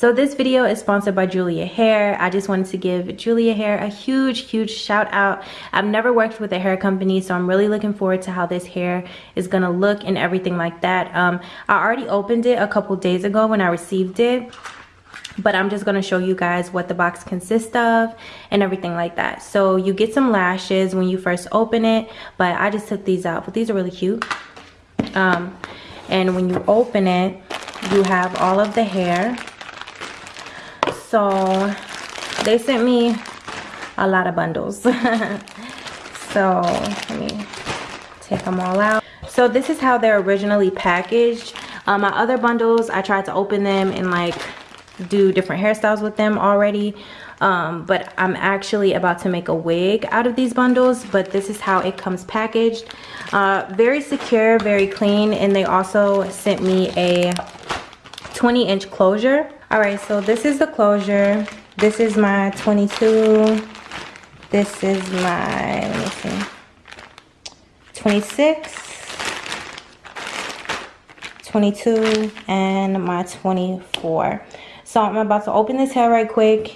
So this video is sponsored by Julia Hair. I just wanted to give Julia Hair a huge, huge shout out. I've never worked with a hair company, so I'm really looking forward to how this hair is gonna look and everything like that. Um, I already opened it a couple days ago when I received it but I'm just gonna show you guys what the box consists of and everything like that. So you get some lashes when you first open it, but I just took these out, but these are really cute. Um, and when you open it, you have all of the hair so they sent me a lot of bundles. So let me take them all out. So this is how they're originally packaged. Um, my other bundles i tried to open them and like do different hairstyles with them already. Um, but i'm actually about to make a wig out of these bundles but this is how it comes packaged. Uh, very secure very clean and they also sent me a 20 inch closure all right so this is the closure. This is my 22 this is my let me see 26 22 and my 24 so i'm about to open this hair right quick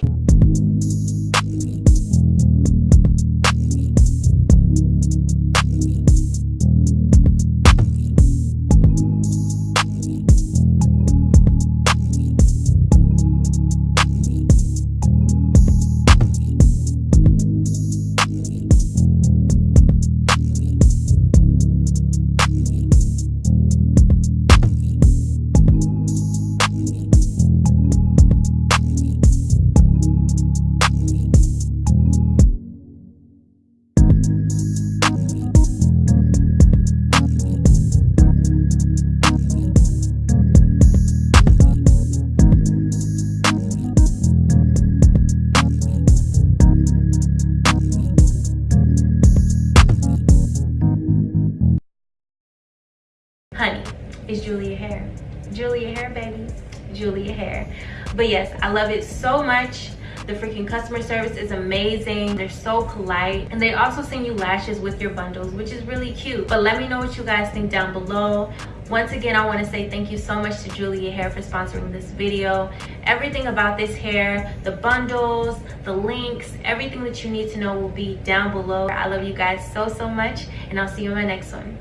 it's julia hair julia hair baby. Julia hair but yes i love it so much. The freaking customer service is amazing. They're so polite. And they also send you lashes with your bundles which is really cute. But let me know what you guys think down below. Once again i want to say thank you so much to julia hair for sponsoring this video. Everything about this hair the bundles the links everything that you need to know will be down below. I love you guys so so much and i'll see you in my next one